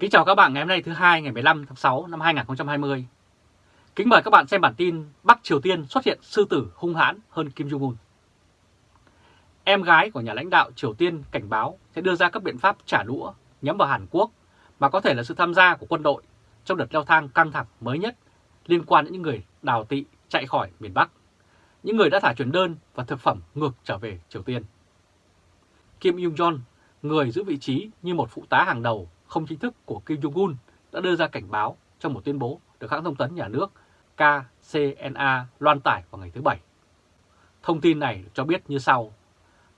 Kính chào các bạn ngày hôm nay thứ hai ngày 15 tháng 6 năm 2020. Kính mời các bạn xem bản tin Bắc Triều Tiên xuất hiện sư tử hung hãn hơn Kim Jong-un. Em gái của nhà lãnh đạo Triều Tiên cảnh báo sẽ đưa ra các biện pháp trả đũa nhắm vào Hàn Quốc mà có thể là sự tham gia của quân đội trong đợt leo thang căng thẳng mới nhất liên quan đến những người đào tị chạy khỏi miền Bắc, những người đã thả chuyển đơn và thực phẩm ngược trở về Triều Tiên. Kim Jong-un, người giữ vị trí như một phụ tá hàng đầu không chính thức của Kim Jong-un đã đưa ra cảnh báo trong một tuyên bố được hãng thông tấn nhà nước KCNA loan tải vào ngày thứ Bảy. Thông tin này cho biết như sau.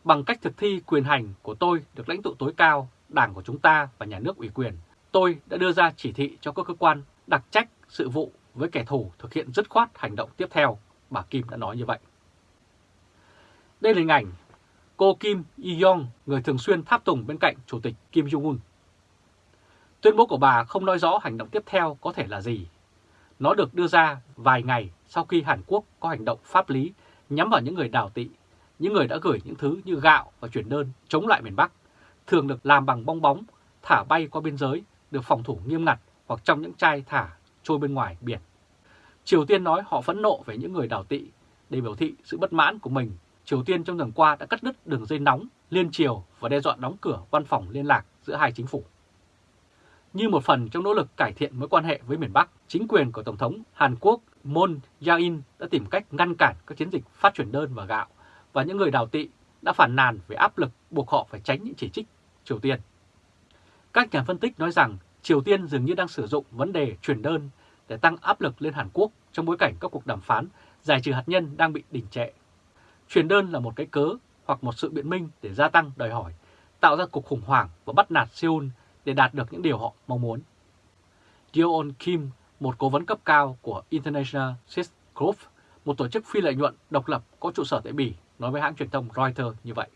Bằng cách thực thi quyền hành của tôi được lãnh tụ tối cao, đảng của chúng ta và nhà nước ủy quyền, tôi đã đưa ra chỉ thị cho các cơ quan đặc trách sự vụ với kẻ thù thực hiện dứt khoát hành động tiếp theo, bà Kim đã nói như vậy. Đây là hình ảnh cô Kim Yi-yong, người thường xuyên tháp tùng bên cạnh Chủ tịch Kim Jong-un. Tuyên bố của bà không nói rõ hành động tiếp theo có thể là gì. Nó được đưa ra vài ngày sau khi Hàn Quốc có hành động pháp lý nhắm vào những người đào tị, những người đã gửi những thứ như gạo và chuyển đơn chống lại miền Bắc, thường được làm bằng bong bóng, thả bay qua biên giới, được phòng thủ nghiêm ngặt hoặc trong những chai thả trôi bên ngoài biển. Triều Tiên nói họ phẫn nộ về những người đào tị để biểu thị sự bất mãn của mình. Triều Tiên trong tuần qua đã cắt đứt đường dây nóng liên triều và đe dọa đóng cửa văn phòng liên lạc giữa hai chính phủ. Như một phần trong nỗ lực cải thiện mối quan hệ với miền Bắc, chính quyền của Tổng thống Hàn Quốc Moon Jae-in đã tìm cách ngăn cản các chiến dịch phát chuyển đơn và gạo, và những người đào tị đã phản nàn về áp lực buộc họ phải tránh những chỉ trích Triều Tiên. Các nhà phân tích nói rằng Triều Tiên dường như đang sử dụng vấn đề chuyển đơn để tăng áp lực lên Hàn Quốc trong bối cảnh các cuộc đàm phán giải trừ hạt nhân đang bị đình trệ. Chuyển đơn là một cái cớ hoặc một sự biện minh để gia tăng đòi hỏi, tạo ra cuộc khủng hoảng và bắt nạt Seoul để đạt được những điều họ mong muốn. Yeon Kim, một cố vấn cấp cao của International Silk Group, một tổ chức phi lợi nhuận độc lập có trụ sở tại Bỉ, nói với hãng truyền thông Reuters như vậy.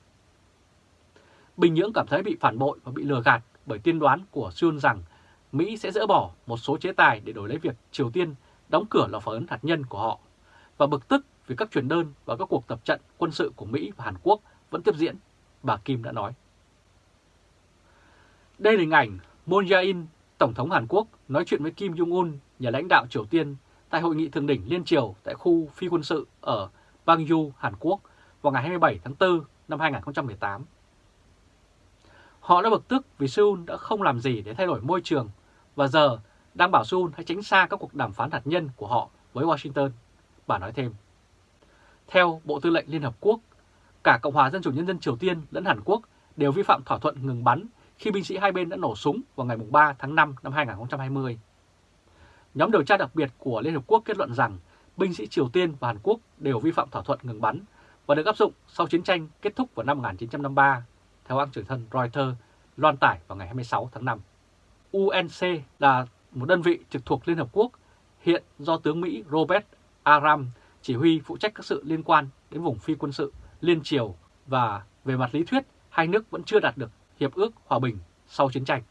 Bình Nhưỡng cảm thấy bị phản bội và bị lừa gạt bởi tiên đoán của Seoul rằng Mỹ sẽ dỡ bỏ một số chế tài để đổi lấy việc Triều Tiên đóng cửa lò phản ứng hạt nhân của họ và bực tức vì các truyền đơn và các cuộc tập trận quân sự của Mỹ và Hàn Quốc vẫn tiếp diễn, bà Kim đã nói. Đây là hình ảnh Moon Jae-in, Tổng thống Hàn Quốc, nói chuyện với Kim Jong-un, nhà lãnh đạo Triều Tiên, tại hội nghị thượng đỉnh liên triều tại khu phi quân sự ở Bangju, Hàn Quốc vào ngày 27 tháng 4 năm 2018. Họ đã bực tức vì Seoul đã không làm gì để thay đổi môi trường và giờ đang bảo Seoul hãy tránh xa các cuộc đàm phán hạt nhân của họ với Washington, bà nói thêm. Theo Bộ Tư lệnh Liên Hợp Quốc, cả Cộng hòa Dân chủ Nhân dân Triều Tiên lẫn Hàn Quốc đều vi phạm thỏa thuận ngừng bắn khi binh sĩ hai bên đã nổ súng vào ngày 3 tháng 5 năm 2020. Nhóm điều tra đặc biệt của Liên Hợp Quốc kết luận rằng binh sĩ Triều Tiên và Hàn Quốc đều vi phạm thỏa thuận ngừng bắn và được áp dụng sau chiến tranh kết thúc vào năm 1953, theo hãng truyền thân Reuters loan tải vào ngày 26 tháng 5. UNC là một đơn vị trực thuộc Liên Hợp Quốc hiện do tướng Mỹ Robert Aram chỉ huy phụ trách các sự liên quan đến vùng phi quân sự liên triều và về mặt lý thuyết hai nước vẫn chưa đạt được Hiệp ước Hòa bình sau chiến tranh.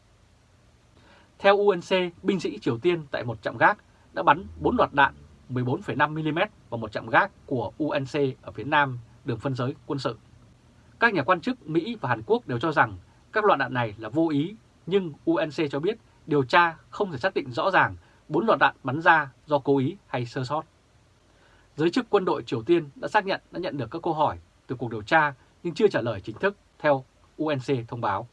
Theo UNC, binh sĩ Triều Tiên tại một trạm gác đã bắn 4 loạt đạn 14,5mm vào một trạm gác của UNC ở phía nam đường phân giới quân sự. Các nhà quan chức Mỹ và Hàn Quốc đều cho rằng các loạt đạn này là vô ý, nhưng UNC cho biết điều tra không thể xác định rõ ràng 4 loạt đạn bắn ra do cố ý hay sơ sót. Giới chức quân đội Triều Tiên đã xác nhận đã nhận được các câu hỏi từ cuộc điều tra nhưng chưa trả lời chính thức theo UNC thông báo.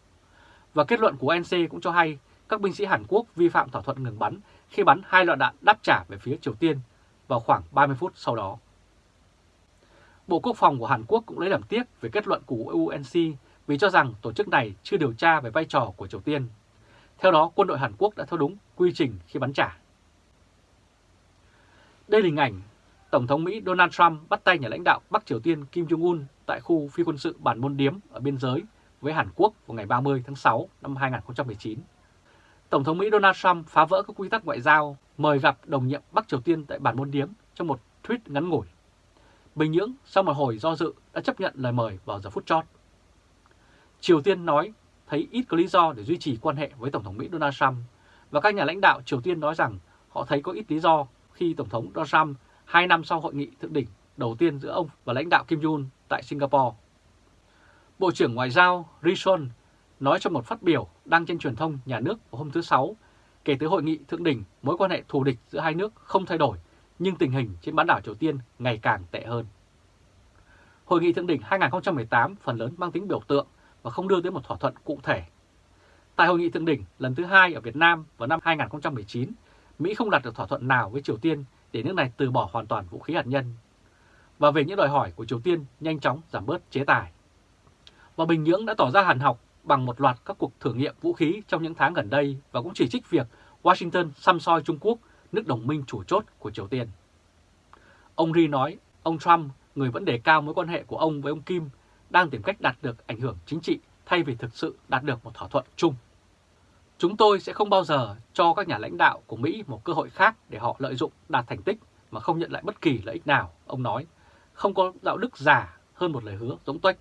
Và kết luận của UNC cũng cho hay các binh sĩ Hàn Quốc vi phạm thỏa thuận ngừng bắn khi bắn hai loạt đạn đáp trả về phía Triều Tiên vào khoảng 30 phút sau đó. Bộ Quốc phòng của Hàn Quốc cũng lấy làm tiếc về kết luận của UNC vì cho rằng tổ chức này chưa điều tra về vai trò của Triều Tiên. Theo đó, quân đội Hàn Quốc đã theo đúng quy trình khi bắn trả. Đây là hình ảnh Tổng thống Mỹ Donald Trump bắt tay nhà lãnh đạo Bắc Triều Tiên Kim Jong-un tại khu phi quân sự Bản Môn Điếm ở biên giới với Hàn Quốc vào ngày 30 tháng 6 năm 2019. Tổng thống Mỹ Donald Trump phá vỡ các quy tắc ngoại giao, mời gặp đồng nhiệm Bắc Triều Tiên tại Bản Môn Điếm trong một tweet ngắn ngủi. Bình Nhưỡng sau một hồi do dự đã chấp nhận lời mời vào giờ phút chót. Triều Tiên nói thấy ít có lý do để duy trì quan hệ với Tổng thống Mỹ Donald Trump và các nhà lãnh đạo Triều Tiên nói rằng họ thấy có ít lý do khi Tổng thống Donald Trump hai năm sau hội nghị thượng đỉnh đầu tiên giữa ông và lãnh đạo Kim Jong Un tại Singapore. Bộ trưởng Ngoại giao Rishon nói trong một phát biểu đăng trên truyền thông nhà nước hôm thứ Sáu, kể từ hội nghị thượng đỉnh, mối quan hệ thù địch giữa hai nước không thay đổi, nhưng tình hình trên bán đảo Triều Tiên ngày càng tệ hơn. Hội nghị thượng đỉnh 2018 phần lớn mang tính biểu tượng và không đưa tới một thỏa thuận cụ thể. Tại hội nghị thượng đỉnh lần thứ hai ở Việt Nam vào năm 2019, Mỹ không đạt được thỏa thuận nào với Triều Tiên để nước này từ bỏ hoàn toàn vũ khí hạt nhân. Và về những đòi hỏi của Triều Tiên nhanh chóng giảm bớt chế tài. Và Bình Nhưỡng đã tỏ ra hàn học bằng một loạt các cuộc thử nghiệm vũ khí trong những tháng gần đây và cũng chỉ trích việc Washington xăm soi Trung Quốc, nước đồng minh chủ chốt của Triều Tiên. Ông Ri nói ông Trump, người vẫn đề cao mối quan hệ của ông với ông Kim, đang tìm cách đạt được ảnh hưởng chính trị thay vì thực sự đạt được một thỏa thuận chung. Chúng tôi sẽ không bao giờ cho các nhà lãnh đạo của Mỹ một cơ hội khác để họ lợi dụng đạt thành tích mà không nhận lại bất kỳ lợi ích nào, ông nói. Không có đạo đức giả hơn một lời hứa giống tuếch.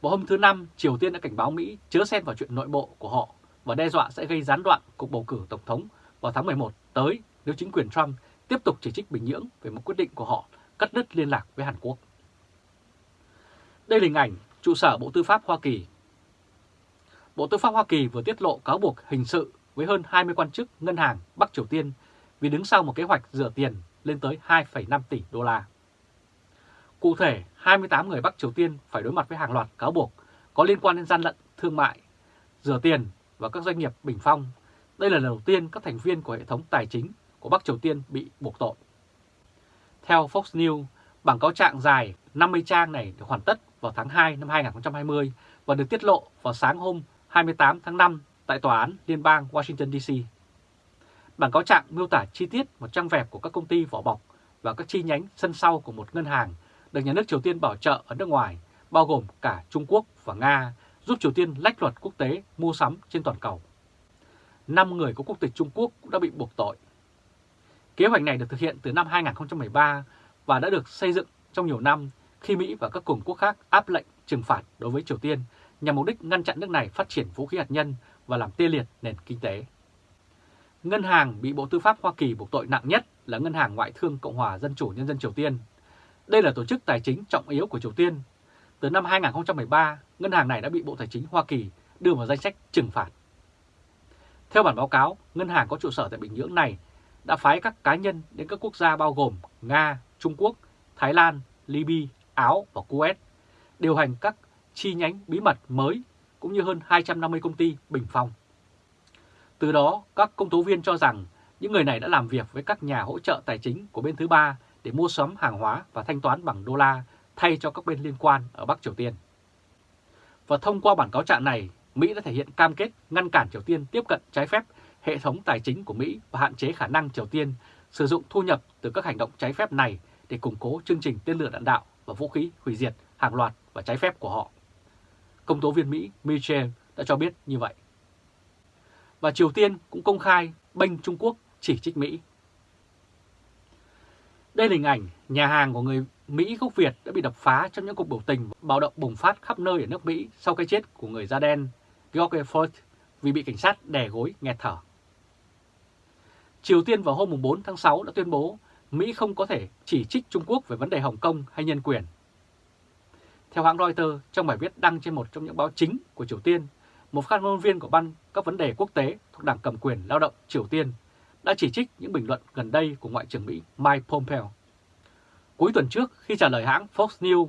Vào hôm thứ Năm, Triều Tiên đã cảnh báo Mỹ chớ xen vào chuyện nội bộ của họ và đe dọa sẽ gây gián đoạn cuộc bầu cử Tổng thống vào tháng 11 tới nếu chính quyền Trump tiếp tục chỉ trích Bình Nhưỡng về một quyết định của họ cắt đứt liên lạc với Hàn Quốc. Đây là hình ảnh trụ sở Bộ Tư pháp Hoa Kỳ. Bộ Tư pháp Hoa Kỳ vừa tiết lộ cáo buộc hình sự với hơn 20 quan chức ngân hàng Bắc Triều Tiên vì đứng sau một kế hoạch rửa tiền lên tới 2,5 tỷ đô la. Cụ thể, 28 người Bắc Triều Tiên phải đối mặt với hàng loạt cáo buộc có liên quan đến gian lận thương mại, rửa tiền và các doanh nghiệp bình phong. Đây là lần đầu tiên các thành viên của hệ thống tài chính của Bắc Triều Tiên bị buộc tội. Theo Fox News, bảng cáo trạng dài 50 trang này được hoàn tất vào tháng 2 năm 2020 và được tiết lộ vào sáng hôm 28 tháng 5 tại Tòa án Liên bang Washington DC. Bản cáo trạng miêu tả chi tiết một trang vẹp của các công ty vỏ bọc và các chi nhánh sân sau của một ngân hàng được nhà nước Triều Tiên bảo trợ ở nước ngoài, bao gồm cả Trung Quốc và Nga, giúp Triều Tiên lách luật quốc tế mua sắm trên toàn cầu. Năm người có quốc tịch Trung Quốc cũng đã bị buộc tội. Kế hoạch này được thực hiện từ năm 2013 và đã được xây dựng trong nhiều năm khi Mỹ và các cường quốc khác áp lệnh trừng phạt đối với Triều Tiên nhằm mục đích ngăn chặn nước này phát triển vũ khí hạt nhân và làm tê liệt nền kinh tế. Ngân hàng bị Bộ Tư pháp Hoa Kỳ buộc tội nặng nhất là Ngân hàng Ngoại thương Cộng hòa Dân chủ Nhân dân Triều Tiên. Đây là tổ chức tài chính trọng yếu của Triều Tiên. Từ năm 2013, ngân hàng này đã bị Bộ Tài chính Hoa Kỳ đưa vào danh sách trừng phạt. Theo bản báo cáo, ngân hàng có trụ sở tại Bình Nhưỡng này đã phái các cá nhân đến các quốc gia bao gồm Nga, Trung Quốc, Thái Lan, Libya, Áo và Kuwait, điều hành các chi nhánh bí mật mới cũng như hơn 250 công ty bình phong. Từ đó, các công tố viên cho rằng những người này đã làm việc với các nhà hỗ trợ tài chính của bên thứ ba để mua sắm hàng hóa và thanh toán bằng đô la thay cho các bên liên quan ở Bắc Triều Tiên. Và thông qua bản cáo trạng này, Mỹ đã thể hiện cam kết ngăn cản Triều Tiên tiếp cận trái phép hệ thống tài chính của Mỹ và hạn chế khả năng Triều Tiên sử dụng thu nhập từ các hành động trái phép này để củng cố chương trình tên lửa đạn đạo và vũ khí hủy diệt hàng loạt và trái phép của họ. Công tố viên Mỹ Mitchell đã cho biết như vậy. Và Triều Tiên cũng công khai bênh Trung Quốc chỉ trích Mỹ. Đây là hình ảnh nhà hàng của người Mỹ gốc Việt đã bị đập phá trong những cuộc biểu tình bạo động bùng phát khắp nơi ở nước Mỹ sau cái chết của người da đen George Floyd vì bị cảnh sát đè gối nghẹt thở. Triều Tiên vào hôm 4 tháng 6 đã tuyên bố Mỹ không có thể chỉ trích Trung Quốc về vấn đề Hồng Kông hay nhân quyền. Theo hãng Reuters, trong bài viết đăng trên một trong những báo chính của Triều Tiên, một phát ngôn viên của ban các vấn đề quốc tế thuộc Đảng cầm quyền lao động Triều Tiên đã chỉ trích những bình luận gần đây của Ngoại trưởng Mỹ Mike Pompeo. Cuối tuần trước, khi trả lời hãng Fox News,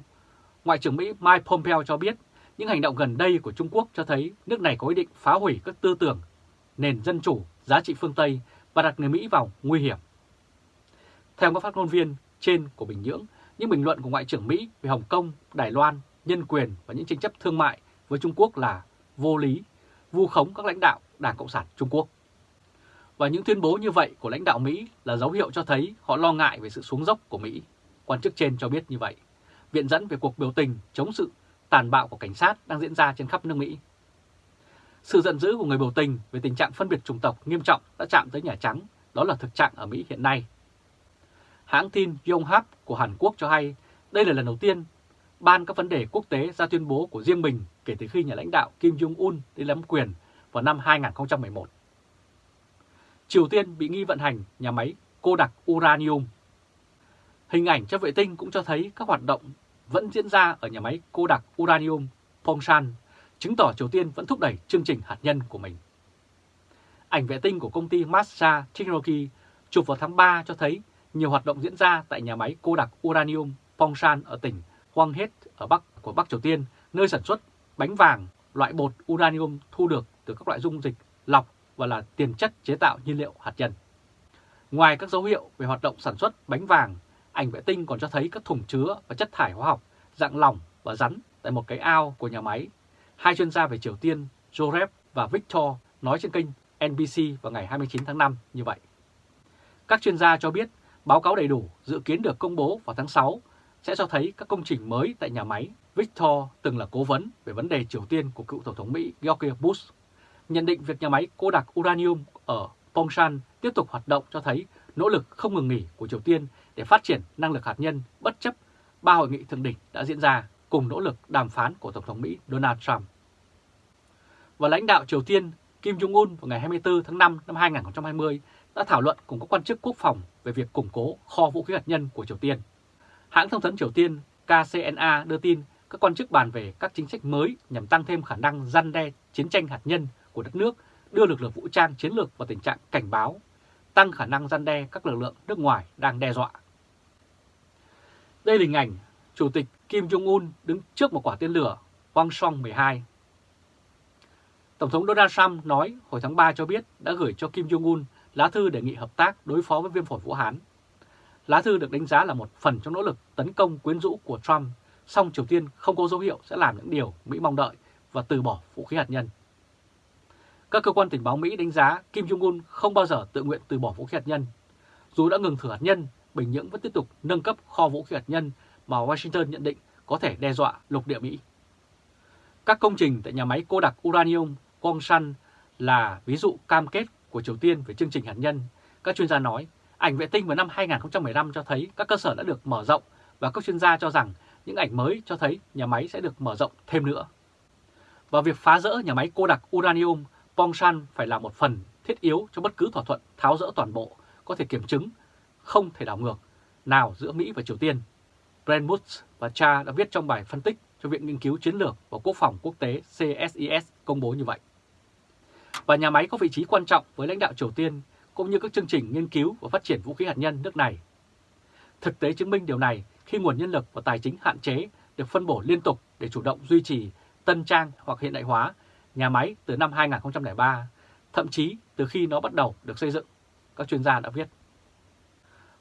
Ngoại trưởng Mỹ Mike Pompeo cho biết những hành động gần đây của Trung Quốc cho thấy nước này có ý định phá hủy các tư tưởng, nền dân chủ, giá trị phương Tây và đặt người Mỹ vào nguy hiểm. Theo các phát ngôn viên trên của Bình Nhưỡng, những bình luận của Ngoại trưởng Mỹ về Hồng Kông, Đài Loan, nhân quyền và những tranh chấp thương mại với Trung Quốc là vô lý, vu khống các lãnh đạo Đảng Cộng sản Trung Quốc. Và những tuyên bố như vậy của lãnh đạo Mỹ là dấu hiệu cho thấy họ lo ngại về sự xuống dốc của Mỹ. Quan chức trên cho biết như vậy. Viện dẫn về cuộc biểu tình chống sự tàn bạo của cảnh sát đang diễn ra trên khắp nước Mỹ. Sự giận dữ của người biểu tình về tình trạng phân biệt chủng tộc nghiêm trọng đã chạm tới Nhà Trắng, đó là thực trạng ở Mỹ hiện nay. Hãng tin Yonhap của Hàn Quốc cho hay đây là lần đầu tiên Ban các vấn đề quốc tế ra tuyên bố của riêng mình kể từ khi nhà lãnh đạo Kim Jong-un đi nắm quyền vào năm 2011. Triều Tiên bị nghi vận hành nhà máy cô đặc uranium. Hình ảnh trên vệ tinh cũng cho thấy các hoạt động vẫn diễn ra ở nhà máy cô đặc uranium Pongshan, chứng tỏ Triều Tiên vẫn thúc đẩy chương trình hạt nhân của mình. Ảnh vệ tinh của công ty Massa Technology chụp vào tháng 3 cho thấy nhiều hoạt động diễn ra tại nhà máy cô đặc uranium Pongshan ở tỉnh Hwanghae ở Bắc của Bắc Triều Tiên, nơi sản xuất bánh vàng, loại bột uranium thu được từ các loại dung dịch lọc và là tiền chất chế tạo nhiên liệu hạt nhân. Ngoài các dấu hiệu về hoạt động sản xuất bánh vàng, ảnh vệ tinh còn cho thấy các thùng chứa và chất thải hóa học dạng lỏng và rắn tại một cái ao của nhà máy. Hai chuyên gia về Triều Tiên, Jorep và Victor nói trên kênh NBC vào ngày 29 tháng 5 như vậy. Các chuyên gia cho biết báo cáo đầy đủ dự kiến được công bố vào tháng 6 sẽ cho thấy các công trình mới tại nhà máy. Victor từng là cố vấn về vấn đề Triều Tiên của cựu Tổng thống Mỹ George Bush. Nhận định việc nhà máy cô đặc uranium ở Pongshan tiếp tục hoạt động cho thấy nỗ lực không ngừng nghỉ của Triều Tiên để phát triển năng lực hạt nhân bất chấp ba hội nghị thượng đỉnh đã diễn ra cùng nỗ lực đàm phán của Tổng thống Mỹ Donald Trump. Và lãnh đạo Triều Tiên Kim Jong-un vào ngày 24 tháng 5 năm 2020 đã thảo luận cùng các quan chức quốc phòng về việc củng cố kho vũ khí hạt nhân của Triều Tiên. Hãng thông tấn Triều Tiên KCNA đưa tin các quan chức bàn về các chính sách mới nhằm tăng thêm khả năng răn đe chiến tranh hạt nhân của đất nước, đưa lực lượng vũ trang chiến lược vào tình trạng cảnh báo, tăng khả năng gian đe các lực lượng nước ngoài đang đe dọa. Đây là hình ảnh Chủ tịch Kim Jong-un đứng trước một quả tên lửa Wang Song 12. Tổng thống Donald Trump nói hồi tháng 3 cho biết đã gửi cho Kim Jong-un lá thư đề nghị hợp tác đối phó với viêm phổi Vũ Hán. Lá thư được đánh giá là một phần trong nỗ lực tấn công quyến rũ của Trump, song Triều Tiên không có dấu hiệu sẽ làm những điều Mỹ mong đợi và từ bỏ vũ khí hạt nhân. Các cơ quan tình báo Mỹ đánh giá Kim Jong-un không bao giờ tự nguyện từ bỏ vũ khí hạt nhân. Dù đã ngừng thử hạt nhân, Bình Nhưỡng vẫn tiếp tục nâng cấp kho vũ khí hạt nhân mà Washington nhận định có thể đe dọa lục địa Mỹ. Các công trình tại nhà máy cô đặc uranium Gongsan là ví dụ cam kết của Triều Tiên về chương trình hạt nhân. Các chuyên gia nói, ảnh vệ tinh vào năm 2015 cho thấy các cơ sở đã được mở rộng và các chuyên gia cho rằng những ảnh mới cho thấy nhà máy sẽ được mở rộng thêm nữa. Và việc phá rỡ nhà máy cô đặc uranium Pongshan phải là một phần thiết yếu cho bất cứ thỏa thuận tháo rỡ toàn bộ, có thể kiểm chứng, không thể đảo ngược, nào giữa Mỹ và Triều Tiên. Brent Woods và Cha đã viết trong bài phân tích cho Viện Nghiên cứu Chiến lược và Quốc phòng Quốc tế CSIS công bố như vậy. Và nhà máy có vị trí quan trọng với lãnh đạo Triều Tiên cũng như các chương trình nghiên cứu và phát triển vũ khí hạt nhân nước này. Thực tế chứng minh điều này khi nguồn nhân lực và tài chính hạn chế được phân bổ liên tục để chủ động duy trì, tân trang hoặc hiện đại hóa nhà máy từ năm 2003, thậm chí từ khi nó bắt đầu được xây dựng, các chuyên gia đã viết.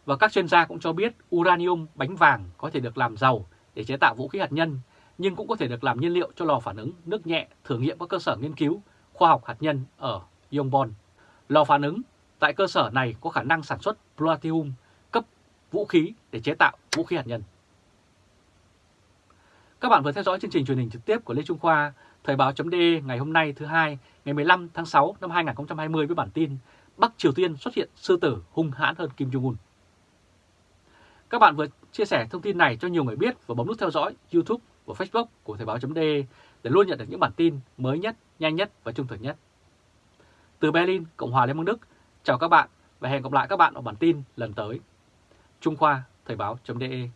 Và các chuyên gia cũng cho biết uranium bánh vàng có thể được làm giàu để chế tạo vũ khí hạt nhân, nhưng cũng có thể được làm nhiên liệu cho lò phản ứng nước nhẹ thử nghiệm các cơ sở nghiên cứu khoa học hạt nhân ở Yongbon. Lò phản ứng tại cơ sở này có khả năng sản xuất plutonium cấp vũ khí để chế tạo vũ khí hạt nhân. Các bạn vừa theo dõi chương trình truyền hình trực tiếp của Lê Trung Khoa, Thời báo.de ngày hôm nay thứ hai, ngày 15 tháng 6 năm 2020 với bản tin Bắc Triều Tiên xuất hiện sư tử hung hãn hơn Kim Jong-un. Các bạn vừa chia sẻ thông tin này cho nhiều người biết và bấm nút theo dõi YouTube và Facebook của Thời báo.de để luôn nhận được những bản tin mới nhất, nhanh nhất và trung thực nhất. Từ Berlin, Cộng hòa Liên bang Đức, chào các bạn và hẹn gặp lại các bạn ở bản tin lần tới. Trung Khoa, Thời báo.de